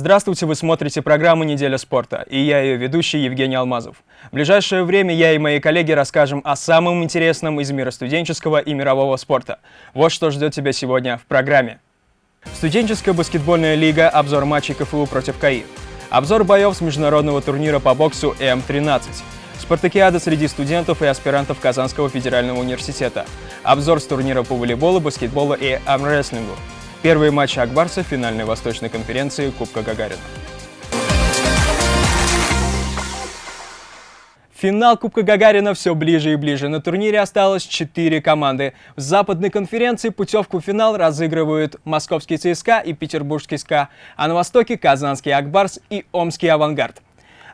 Здравствуйте, вы смотрите программу «Неделя спорта» и я ее ведущий Евгений Алмазов. В ближайшее время я и мои коллеги расскажем о самом интересном из мира студенческого и мирового спорта. Вот что ждет тебя сегодня в программе. Студенческая баскетбольная лига, обзор матчей КФУ против КАИ. Обзор боев с международного турнира по боксу М-13. Спартакиада среди студентов и аспирантов Казанского федерального университета. Обзор с турнира по волейболу, баскетболу и армрестлингу. Первые матчи Акбарса в финальной Восточной конференции Кубка Гагарина. Финал Кубка Гагарина все ближе и ближе. На турнире осталось 4 команды. В западной конференции путевку в финал разыгрывают московский ЦСКА и петербургский СКА, а на востоке казанский Акбарс и омский Авангард.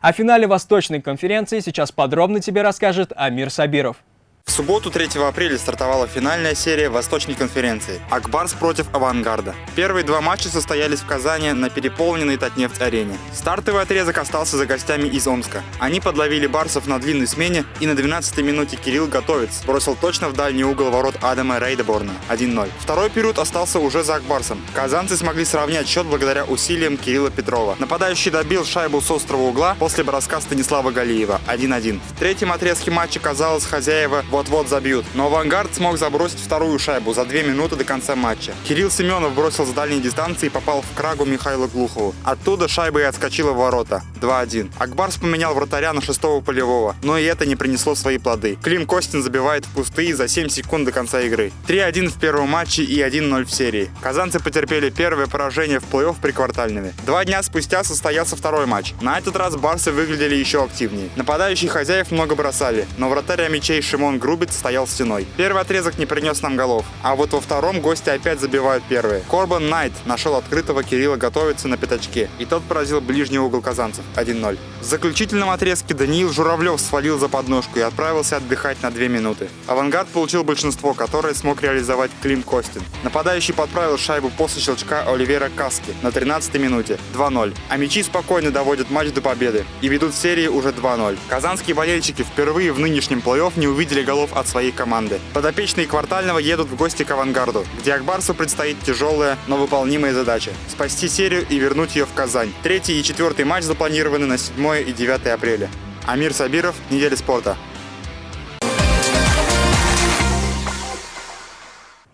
О финале Восточной конференции сейчас подробно тебе расскажет Амир Сабиров. В субботу 3 апреля стартовала финальная серия Восточной конференции «Акбарс против Авангарда». Первые два матча состоялись в Казани на переполненной Татнефть-арене. Стартовый отрезок остался за гостями из Омска. Они подловили барсов на длинной смене, и на 12-й минуте Кирилл Готовец бросил точно в дальний угол ворот Адама Рейдеборна 1-0. Второй период остался уже за Акбарсом. Казанцы смогли сравнять счет благодаря усилиям Кирилла Петрова. Нападающий добил шайбу с острого угла после броска Станислава Галиева 1-1. В третьем отрезке матча, казалось, хозяева вот-вот забьют. Но «Авангард» смог забросить вторую шайбу за две минуты до конца матча. Кирилл Семенов бросил с дальней дистанции и попал в крагу Михаила Глухову. Оттуда шайба и отскочила в ворота. 2-1. Акбарс поменял вратаря на шестого полевого, но и это не принесло свои плоды. Клим Костин забивает в пустые за 7 секунд до конца игры. 3-1 в первом матче и 1-0 в серии. Казанцы потерпели первое поражение в плей-офф при квартальнове. Два дня спустя состоялся второй матч. На этот раз барсы выглядели еще активнее. Нападающие хозяев много бросали, но вратарь мячей Шимон Грубец стоял стеной. Первый отрезок не принес нам голов, а вот во втором гости опять забивают первые. Корбан Найт нашел открытого Кирилла готовиться на пятачке, и тот поразил ближний угол казанцев 1-0. В заключительном отрезке Даниил Журавлев свалил за подножку и отправился отдыхать на 2 минуты. Авангард получил большинство, которое смог реализовать Клим Костин. Нападающий подправил шайбу после щелчка Оливера Каски на 13 минуте 2-0. А мячи спокойно доводят матч до победы и ведут в серии уже 2-0. Казанские болельщики впервые в нынешнем плей-офф не увидели голов от своей команды. Подопечные квартального едут в гости к Авангарду, где Акбарсу предстоит тяжелая, но выполнимая задача – спасти серию и вернуть ее в Казань. Третий и четвертый матч запланированы на 7 и 9 апреля. Амир Сабиров, Неделя спорта.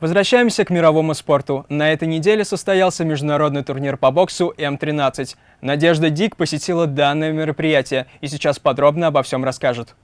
Возвращаемся к мировому спорту. На этой неделе состоялся международный турнир по боксу М-13. Надежда Дик посетила данное мероприятие и сейчас подробно обо всем расскажет.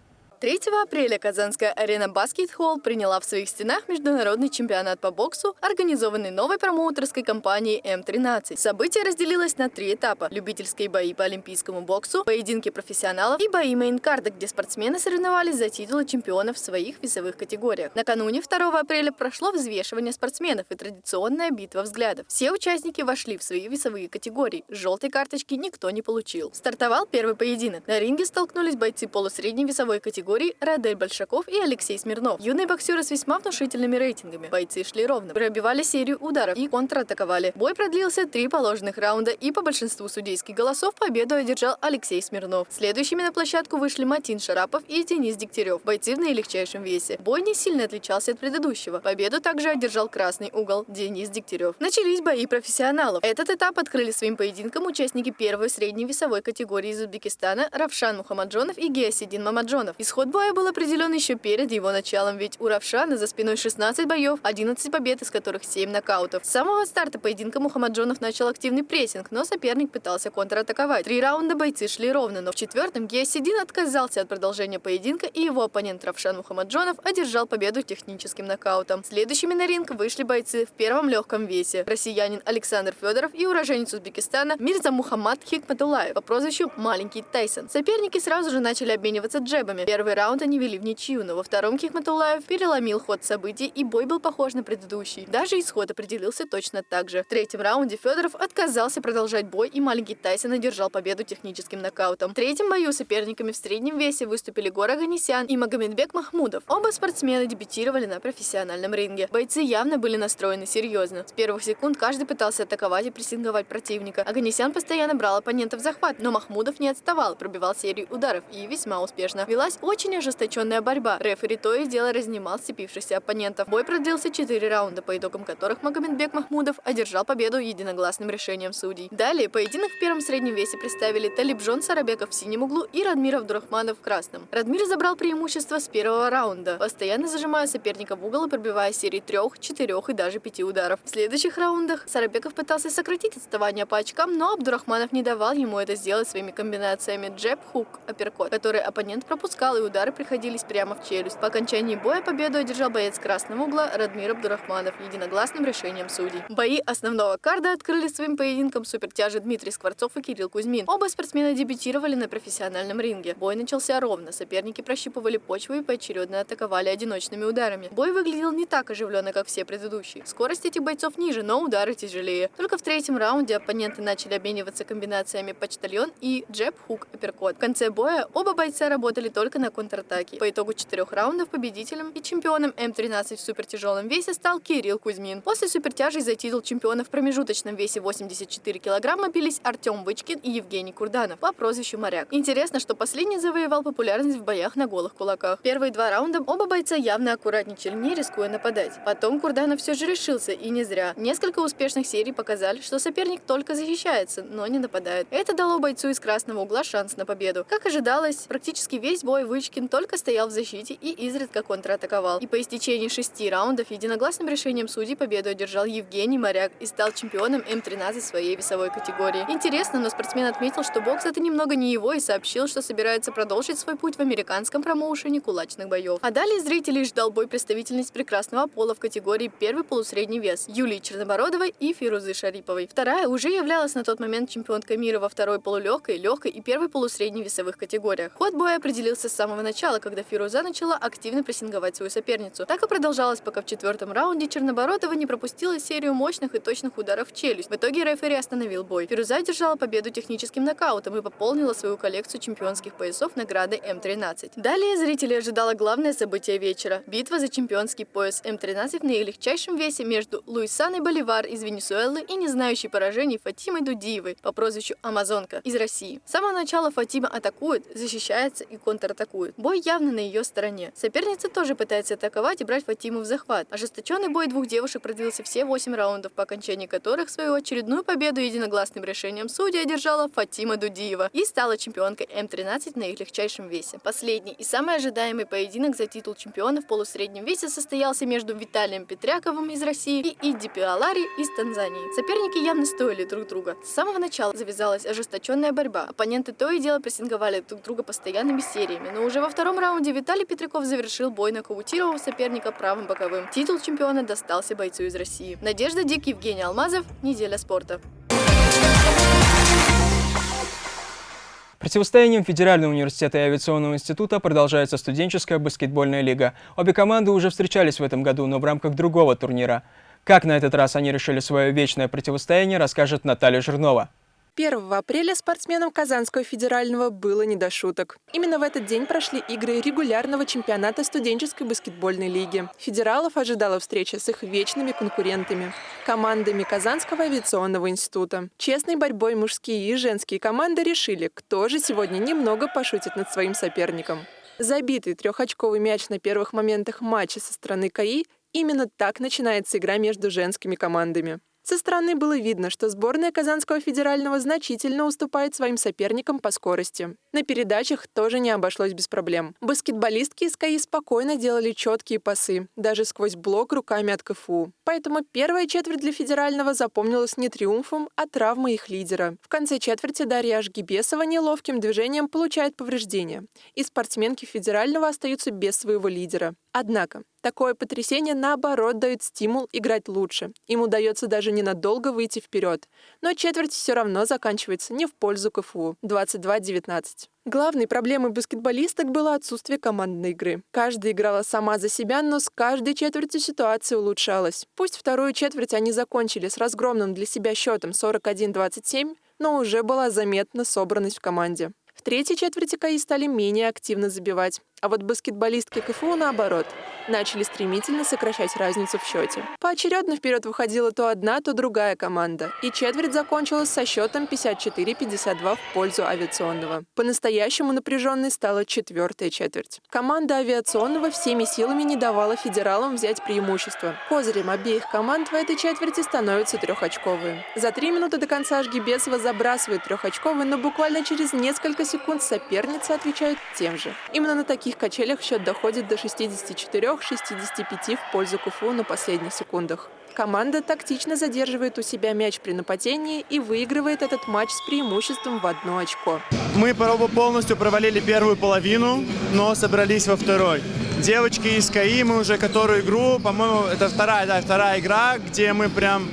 3 апреля Казанская арена Баскетхолл приняла в своих стенах международный чемпионат по боксу, организованный новой промоутерской компанией М13. Событие разделилось на три этапа – любительские бои по олимпийскому боксу, поединки профессионалов и бои main card а, где спортсмены соревновались за титулы чемпионов в своих весовых категориях. Накануне 2 апреля прошло взвешивание спортсменов и традиционная битва взглядов. Все участники вошли в свои весовые категории. Желтой карточки никто не получил. Стартовал первый поединок. На ринге столкнулись бойцы полусредней весовой категории категорий Радель Большаков и Алексей Смирнов. Юные боксеры с весьма внушительными рейтингами. Бойцы шли ровно, пробивали серию ударов и контратаковали. Бой продлился три положенных раунда и по большинству судейских голосов победу одержал Алексей Смирнов. Следующими на площадку вышли Матин Шарапов и Денис Дегтярев, бойцы в наилегчайшем весе. Бой не сильно отличался от предыдущего. Победу также одержал красный угол Денис Дегтярев. Начались бои профессионалов. Этот этап открыли своим поединком участники первой средней весовой категории из Узбекистана Равшан Мухаммаджонов и Геосидин Мамаджонов. Исход Исход боя был определен еще перед его началом, ведь у Равшана за спиной 16 боев, 11 побед, из которых 7 нокаутов. С самого старта поединка Мухаммаджонов начал активный прессинг, но соперник пытался контратаковать. Три раунда бойцы шли ровно, но в четвертом Геосидин отказался от продолжения поединка, и его оппонент Равшан Мухаммаджонов одержал победу техническим нокаутом. Следующими на ринг вышли бойцы в первом легком весе. Россиянин Александр Федоров и уроженец Узбекистана Мирза Мухаммад Хикматулаев по прозвищу Маленький Тайсон. Соперники сразу же начали обмениваться джебами. Первый Первый раунд они вели в ничью, но во втором Хихматулаев переломил ход событий, и бой был похож на предыдущий. Даже исход определился точно так же. В третьем раунде Федоров отказался продолжать бой, и маленький Тайсон одержал победу техническим нокаутом. В третьем бою соперниками в среднем весе выступили Гора Ганесян и Магомедбек Махмудов. Оба спортсмена дебютировали на профессиональном ринге. Бойцы явно были настроены серьезно. С первых секунд каждый пытался атаковать и прессинговать противника. Аганесян постоянно брал оппонента в захват, но Махмудов не отставал, пробивал серию ударов и весьма успешно. Велась очень очень ожесточенная борьба. Рефери то и дело разнимал сцепившихся оппонентов. Бой продлился 4 раунда, по итогам которых Магомедбек Махмудов одержал победу единогласным решением судей. Далее поединок в первом среднем весе представили Талибжон Сарабеков в синем углу и Радмир Абдурахманов в красном. Радмир забрал преимущество с первого раунда, постоянно зажимая соперника в угол и пробивая серии трех, четырех и даже пяти ударов. В следующих раундах Сарабеков пытался сократить отставание по очкам, но Абдурахманов не давал ему это сделать своими комбинациями джеб, хук, апперкот, которые оппонент пропускал и удары приходились прямо в челюсть. По окончании боя победу одержал боец красного угла Радмир Абдурахманов единогласным решением судей. Бои основного карда открыли своим поединком супертяжи Дмитрий Скворцов и Кирилл Кузьмин. Оба спортсмена дебютировали на профессиональном ринге. Бой начался ровно, соперники прощупывали почву и поочередно атаковали одиночными ударами. Бой выглядел не так оживленно, как все предыдущие. Скорость этих бойцов ниже, но удары тяжелее. Только в третьем раунде оппоненты начали обмениваться комбинациями почтальон и джеб, хук, апперкот. В конце боя оба бойца работали только на контратаке. По итогу четырех раундов победителем и чемпионом М13 в супертяжелом весе стал Кирилл Кузьмин. После супертяжей за титул чемпиона в промежуточном весе 84 килограмма бились Артем Вычкин и Евгений Курданов по прозвищу Моряк. Интересно, что последний завоевал популярность в боях на голых кулаках. Первые два раунда оба бойца явно аккуратничали, не рискуя нападать. Потом Курданов все же решился, и не зря. Несколько успешных серий показали, что соперник только защищается, но не нападает. Это дало бойцу из красного угла шанс на победу. Как ожидалось, практически весь бой Вычкин только стоял в защите и изредка контратаковал. И по истечении шести раундов единогласным решением судей победу одержал Евгений Моряк и стал чемпионом М13 своей весовой категории. Интересно, но спортсмен отметил, что бокс это немного не его и сообщил, что собирается продолжить свой путь в американском промоушене кулачных боев. А далее зрителей ждал бой представительниц прекрасного пола в категории первый полусредний вес Юлии Чернобородовой и Фирузы Шариповой. Вторая уже являлась на тот момент чемпионкой мира во второй полулегкой, легкой и первой полусредней весовых категориях. Ход боя определился с самого начала, когда Фируза начала активно прессинговать свою соперницу. Так и продолжалось, пока в четвертом раунде Чернобородова не пропустила серию мощных и точных ударов в челюсть. В итоге рефери остановил бой. Фируза одержала победу техническим нокаутом и пополнила свою коллекцию чемпионских поясов награды М13. Далее зрителей ожидало главное событие вечера – битва за чемпионский пояс М13 в наилегчайшем весе между Луисаной Боливар из Венесуэлы и не знающей поражений Фатимой Дудиевой по прозвищу Амазонка из России. С самого начала Фатима атакует, защищается и контратакует. Бой явно на ее стороне. Соперница тоже пытается атаковать и брать Фатиму в захват. Ожесточенный бой двух девушек продлился все 8 раундов, по окончании которых свою очередную победу единогласным решением судьи одержала Фатима Дудиева и стала чемпионкой М13 на их легчайшем весе. Последний и самый ожидаемый поединок за титул чемпиона в полусреднем весе состоялся между Виталием Петряковым из России и Иди Пиалари из Танзании. Соперники явно стоили друг друга. С самого начала завязалась ожесточенная борьба. Оппоненты то и дело прессинговали друг друга постоянными сериями, но уже во втором раунде Виталий Петряков завершил бой, нокаутировав соперника правым боковым. Титул чемпиона достался бойцу из России. Надежда Дик, Евгений Алмазов. Неделя спорта. Противостоянием Федерального университета и авиационного института продолжается студенческая баскетбольная лига. Обе команды уже встречались в этом году, но в рамках другого турнира. Как на этот раз они решили свое вечное противостояние, расскажет Наталья Жирнова. 1 апреля спортсменам Казанского федерального было не до шуток. Именно в этот день прошли игры регулярного чемпионата студенческой баскетбольной лиги. Федералов ожидала встреча с их вечными конкурентами – командами Казанского авиационного института. Честной борьбой мужские и женские команды решили, кто же сегодня немного пошутит над своим соперником. Забитый трехочковый мяч на первых моментах матча со стороны КАИ – именно так начинается игра между женскими командами. Со стороны было видно, что сборная Казанского федерального значительно уступает своим соперникам по скорости. На передачах тоже не обошлось без проблем. Баскетболистки из КАИ спокойно делали четкие пасы, даже сквозь блок руками от КФУ. Поэтому первая четверть для федерального запомнилась не триумфом, а травмой их лидера. В конце четверти Дарья Ашгибесова неловким движением получает повреждения, и спортсменки федерального остаются без своего лидера. Однако, такое потрясение, наоборот, дает стимул играть лучше. Им удается даже ненадолго выйти вперед. Но четверть все равно заканчивается не в пользу КФУ. 22-19. Главной проблемой баскетболисток было отсутствие командной игры. Каждая играла сама за себя, но с каждой четвертью ситуация улучшалась. Пусть вторую четверть они закончили с разгромным для себя счетом 41-27, но уже была заметна собранность в команде. В третьей четверти КАИ стали менее активно забивать. А вот баскетболистки КФУ, наоборот, начали стремительно сокращать разницу в счете. Поочередно вперед выходила то одна, то другая команда. И четверть закончилась со счетом 54-52 в пользу авиационного. По-настоящему напряженной стала четвертая четверть. Команда авиационного всеми силами не давала федералам взять преимущество. Козырем обеих команд в этой четверти становятся трехочковые. За три минуты до конца Жгибесова забрасывает трехочковый, но буквально через несколько секунд соперница отвечает тем же. Именно на таких качелях счет доходит до 64 63-65 в пользу КФУ на последних секундах. Команда тактично задерживает у себя мяч при нападении и выигрывает этот матч с преимуществом в одно очко. Мы полностью провалили первую половину, но собрались во второй. Девочки из КАИ, мы уже которую игру, по-моему, это вторая, да, вторая игра, где мы прям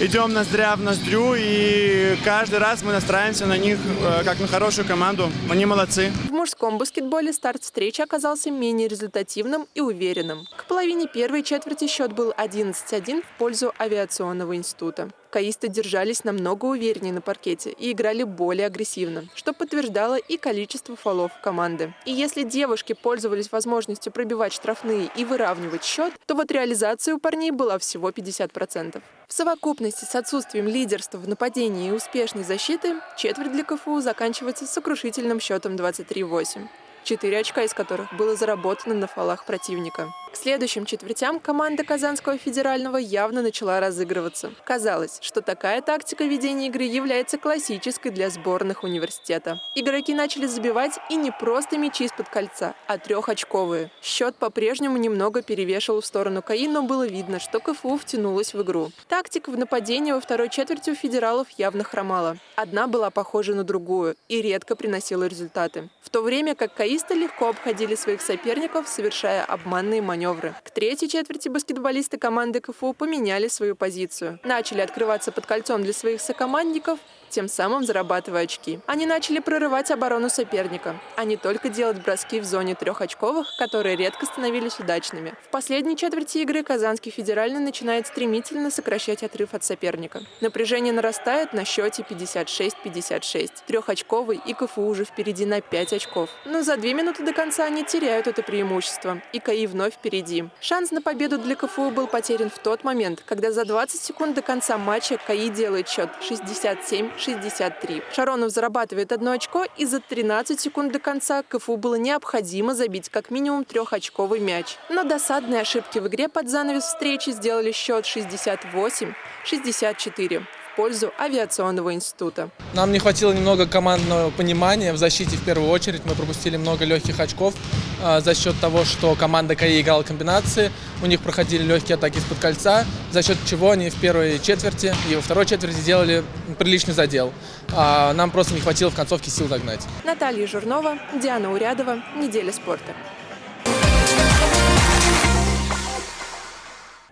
идем ноздря в ноздрю, и каждый раз мы настраиваемся на них э, как на хорошую команду. Они молодцы. В мужском баскетболе старт встречи оказался менее результативным и уверенным. К половине первой четверти счет был 11-1 в пользу авиационного института. Каисты держались намного увереннее на паркете и играли более агрессивно, что подтверждало и количество фолов команды. И если девушки пользовались возможностью пробивать штрафные и выравнивать счет, то вот реализация у парней была всего 50%. В совокупности с отсутствием лидерства в нападении и успешной защиты четверть для КФУ заканчивается сокрушительным счетом 23-8 четыре очка из которых было заработано на фолах противника. К следующим четвертям команда Казанского федерального явно начала разыгрываться. Казалось, что такая тактика ведения игры является классической для сборных университета. Игроки начали забивать и не просто мячи из-под кольца, а трехочковые. Счет по-прежнему немного перевешивал в сторону КАИ, но было видно, что КФУ втянулась в игру. Тактика в нападении во второй четверти у федералов явно хромала. Одна была похожа на другую и редко приносила результаты. В то время как КАИсты легко обходили своих соперников, совершая обманные маневры маневры. К третьей четверти баскетболисты команды КФУ поменяли свою позицию. Начали открываться под кольцом для своих сокомандников тем самым зарабатывая очки. Они начали прорывать оборону соперника, а не только делать броски в зоне трехочковых, которые редко становились удачными. В последней четверти игры Казанский федеральный начинает стремительно сокращать отрыв от соперника. Напряжение нарастает на счете 56-56. Трехочковый и КФУ уже впереди на 5 очков. Но за две минуты до конца они теряют это преимущество, и КАИ вновь впереди. Шанс на победу для КФУ был потерян в тот момент, когда за 20 секунд до конца матча КАИ делает счет 67 63. Шаронов зарабатывает одно очко, и за 13 секунд до конца КФУ было необходимо забить как минимум трехочковый мяч. Но досадные ошибки в игре под занавес встречи сделали счет 68-64 пользу авиационного института. Нам не хватило немного командного понимания в защите в первую очередь. Мы пропустили много легких очков э, за счет того, что команда КАИ играла комбинации. У них проходили легкие атаки из-под кольца, за счет чего они в первой четверти и во второй четверти сделали приличный задел. А нам просто не хватило в концовке сил догнать. Наталья Журнова, Диана Урядова. Неделя спорта.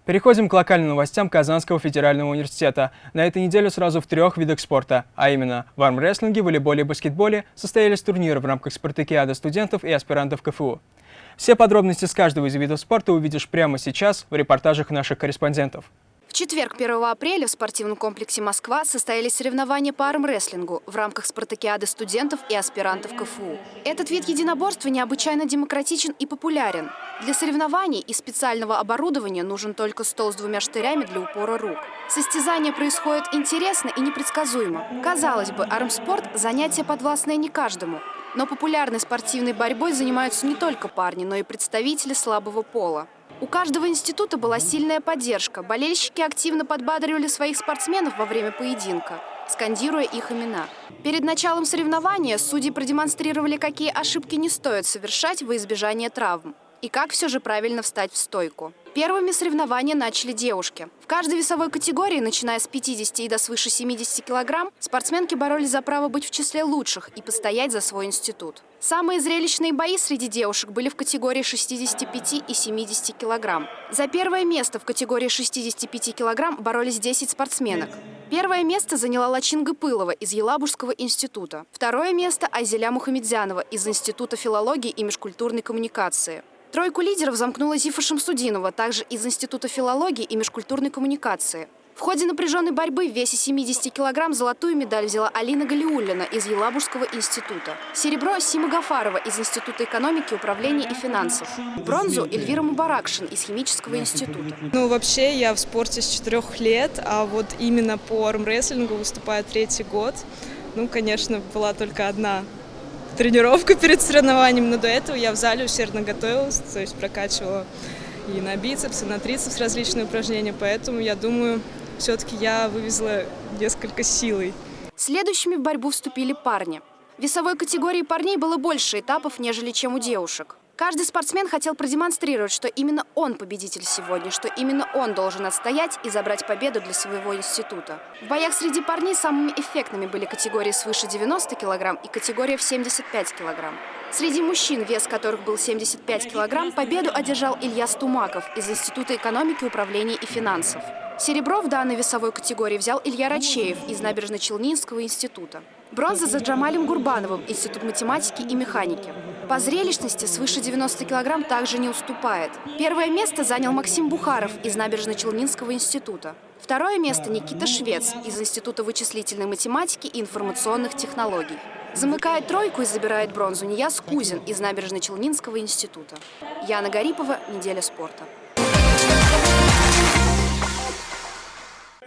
Переходим к локальным новостям Казанского федерального университета. На этой неделе сразу в трех видах спорта, а именно в армрестлинге, волейболе и баскетболе, состоялись турниры в рамках спартакиады студентов и аспирантов КФУ. Все подробности с каждого из видов спорта увидишь прямо сейчас в репортажах наших корреспондентов. В четверг, 1 апреля, в спортивном комплексе «Москва» состоялись соревнования по армрестлингу в рамках спартакиады студентов и аспирантов КФУ. Этот вид единоборства необычайно демократичен и популярен. Для соревнований и специального оборудования нужен только стол с двумя штырями для упора рук. Состязания происходят интересно и непредсказуемо. Казалось бы, армспорт – занятие подвластное не каждому. Но популярной спортивной борьбой занимаются не только парни, но и представители слабого пола. У каждого института была сильная поддержка. Болельщики активно подбадривали своих спортсменов во время поединка, скандируя их имена. Перед началом соревнования судьи продемонстрировали, какие ошибки не стоит совершать во избежание травм и как все же правильно встать в стойку. Первыми соревнования начали девушки. В каждой весовой категории, начиная с 50 и до свыше 70 килограмм, спортсменки боролись за право быть в числе лучших и постоять за свой институт. Самые зрелищные бои среди девушек были в категории 65 и 70 килограмм. За первое место в категории 65 килограмм боролись 10 спортсменок. Первое место заняла Лачинга Пылова из Елабужского института. Второе место – Айзеля Мухамедзянова из Института филологии и межкультурной коммуникации. Тройку лидеров замкнула Зифа Шамсудинова, также из Института филологии и межкультурной коммуникации. В ходе напряженной борьбы в весе 70 килограмм золотую медаль взяла Алина Галиуллина из Елабужского института. Серебро – Сима Гафарова из Института экономики, управления и финансов. Бронзу – Эльвира Мубаракшин из Химического института. Ну, вообще, я в спорте с четырех лет, а вот именно по армрестлингу выступаю третий год. Ну, конечно, была только одна тренировка перед соревнованием, но до этого я в зале усердно готовилась, то есть прокачивала и на бицепс, и на трицепс различные упражнения, поэтому я думаю, все-таки я вывезла несколько силой. Следующими в борьбу вступили парни. В весовой категории парней было больше этапов, нежели чем у девушек. Каждый спортсмен хотел продемонстрировать, что именно он победитель сегодня, что именно он должен отстоять и забрать победу для своего института. В боях среди парней самыми эффектными были категории свыше 90 килограмм и категория в 75 килограмм. Среди мужчин, вес которых был 75 килограмм, победу одержал Илья Стумаков из Института экономики, управления и финансов. Серебро в данной весовой категории взял Илья Рачеев из Набережно-Челнинского института. Бронза за Джамалем Гурбановым, Институт математики и механики. По зрелищности свыше 90 килограмм также не уступает. Первое место занял Максим Бухаров из Набережно-Челнинского института. Второе место Никита Швец из Института вычислительной математики и информационных технологий. Замыкает тройку и забирает бронзу Нияз Кузин из Набережно-Челнинского института. Яна Гарипова, «Неделя спорта».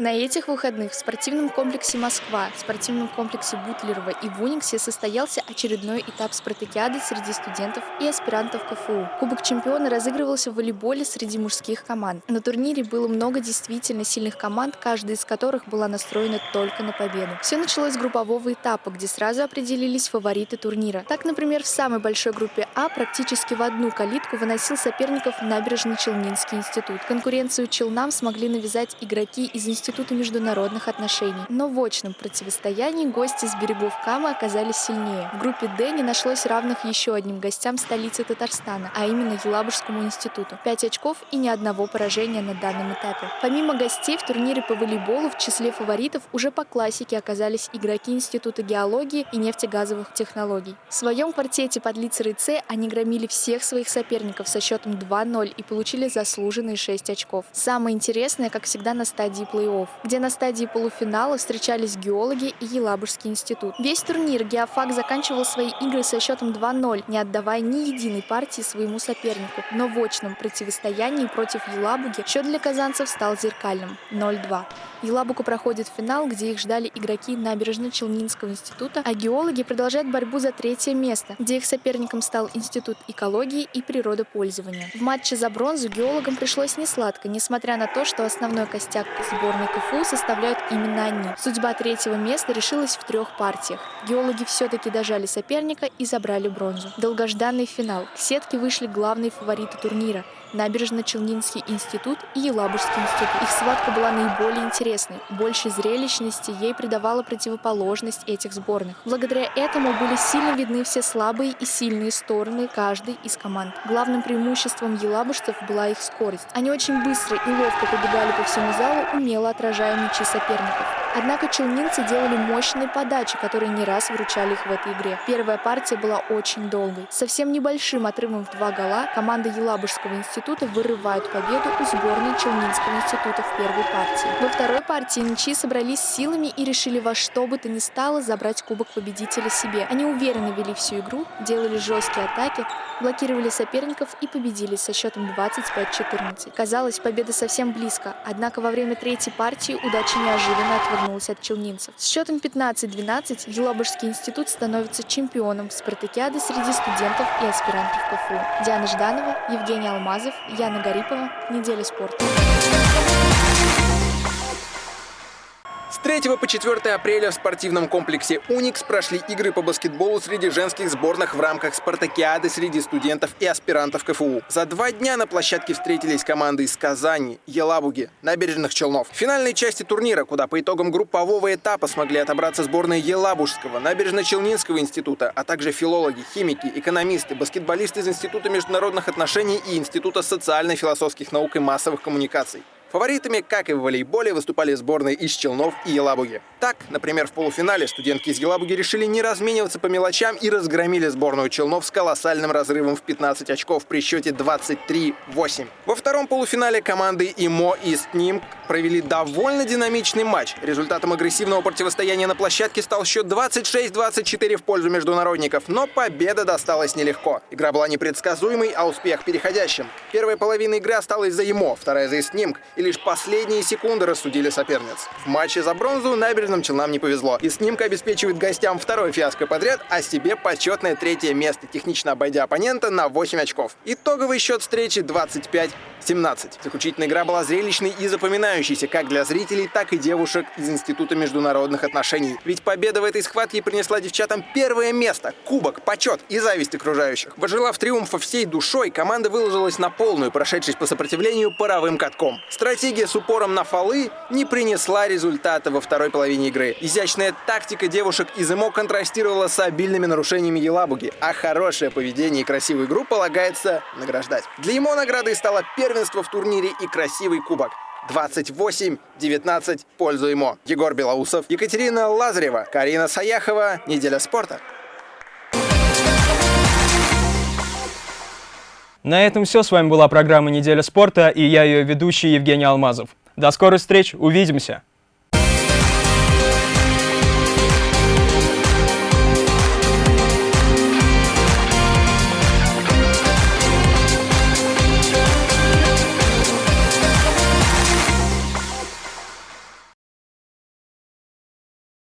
На этих выходных в спортивном комплексе «Москва», в спортивном комплексе Бутлерова и в состоялся очередной этап спартакиады среди студентов и аспирантов КФУ. Кубок чемпиона разыгрывался в волейболе среди мужских команд. На турнире было много действительно сильных команд, каждая из которых была настроена только на победу. Все началось с группового этапа, где сразу определились фавориты турнира. Так, например, в самой большой группе А практически в одну калитку выносил соперников Набережно-Челнинский институт. Конкуренцию Челнам смогли навязать игроки из института Института международных отношений. Но в очном противостоянии гости с берегов Камы оказались сильнее. В группе «Д» не нашлось равных еще одним гостям столицы Татарстана, а именно Елабужскому институту. Пять очков и ни одного поражения на данном этапе. Помимо гостей в турнире по волейболу в числе фаворитов уже по классике оказались игроки Института геологии и нефтегазовых технологий. В своем квартете под литерой «С» они громили всех своих соперников со счетом 2-0 и получили заслуженные 6 очков. Самое интересное, как всегда, на стадии плей-офф плей где на стадии полуфинала встречались геологи и Елабужский институт. Весь турнир Геофак заканчивал свои игры со счетом 2-0, не отдавая ни единой партии своему сопернику. Но в очном противостоянии против Елабуги счет для казанцев стал зеркальным – 0-2. Елабугу проходит финал, где их ждали игроки Набережно-Челнинского института, а геологи продолжают борьбу за третье место, где их соперником стал Институт экологии и природопользования. В матче за бронзу геологам пришлось несладко, несмотря на то, что основной костяк сборной КФУ составляют именно они. Судьба третьего места решилась в трех партиях. Геологи все-таки дожали соперника и забрали бронзу. Долгожданный финал. К сетке вышли главные фавориты турнира – Набережно-Челнинский институт и Елабужский институт. Их схватка была наиболее интересной. Больше зрелищности ей придавала противоположность этих сборных. Благодаря этому были сильно видны все слабые и сильные стороны каждой из команд. Главным преимуществом елабужцев была их скорость. Они очень быстро и ловко побегали по всему залу, умело отражая мячи соперников. Однако челнинцы делали мощные подачи, которые не раз выручали их в этой игре. Первая партия была очень долгой. Совсем небольшим отрывом в два гола команда Елабужского института вырывает победу у сборной Челнинского института в первой партии. Во второй партии ничьи собрались силами и решили во что бы то ни стало забрать кубок победителя себе. Они уверенно вели всю игру, делали жесткие атаки, блокировали соперников и победили со счетом 25-14. Казалось, победа совсем близко, однако во время третьей партии удача неожиданно отвернулась от челнинцев. С счетом 15-12 Елабужский институт становится чемпионом спартакиады среди студентов и аспирантов КФУ. Диана Жданова, Евгений Алмазов, Яна Гарипова. Неделя спорта. 3 по 4 апреля в спортивном комплексе «Уникс» прошли игры по баскетболу среди женских сборных в рамках спартакиады среди студентов и аспирантов КФУ. За два дня на площадке встретились команды из Казани, Елабуги, Набережных Челнов. В финальной части турнира, куда по итогам группового этапа смогли отобраться сборные Елабужского, Набережно-Челнинского института, а также филологи, химики, экономисты, баскетболисты из Института международных отношений и Института социально-философских наук и массовых коммуникаций. Фаворитами, как и в волейболе, выступали сборные из Челнов и Елабуги. Так, например, в полуфинале студентки из Елабуги решили не размениваться по мелочам и разгромили сборную Челнов с колоссальным разрывом в 15 очков при счете 23-8. Во втором полуфинале команды ИМО и СНИМ провели довольно динамичный матч. Результатом агрессивного противостояния на площадке стал счет 26-24 в пользу международников, но победа досталась нелегко. Игра была непредсказуемой, а успех переходящим. Первая половина игры осталась за ИМО, вторая за СНИМК, и лишь последние секунды рассудили соперниц. В матче за бронзу набережным Челнам не повезло. И снимка обеспечивает гостям второй фиаско подряд, а себе почетное третье место, технично обойдя оппонента на 8 очков. Итоговый счет встречи 25 17. Заключительная игра была зрелищной и запоминающейся как для зрителей, так и девушек из Института международных отношений. Ведь победа в этой схватке принесла девчатам первое место, кубок, почет и зависть окружающих. Пожелав триумфа всей душой, команда выложилась на полную, прошедшись по сопротивлению паровым катком. Стратегия с упором на фолы не принесла результата во второй половине игры. Изящная тактика девушек из ИМО контрастировала с обильными нарушениями Елабуги, а хорошее поведение и красивую игру полагается награждать. Для ИМО наградой стала первая первенство в турнире и красивый кубок. 28-19 в пользу ему. Егор Белоусов, Екатерина Лазарева, Карина Саяхова. Неделя спорта. На этом все. С вами была программа «Неделя спорта» и я ее ведущий Евгений Алмазов. До скорых встреч, увидимся!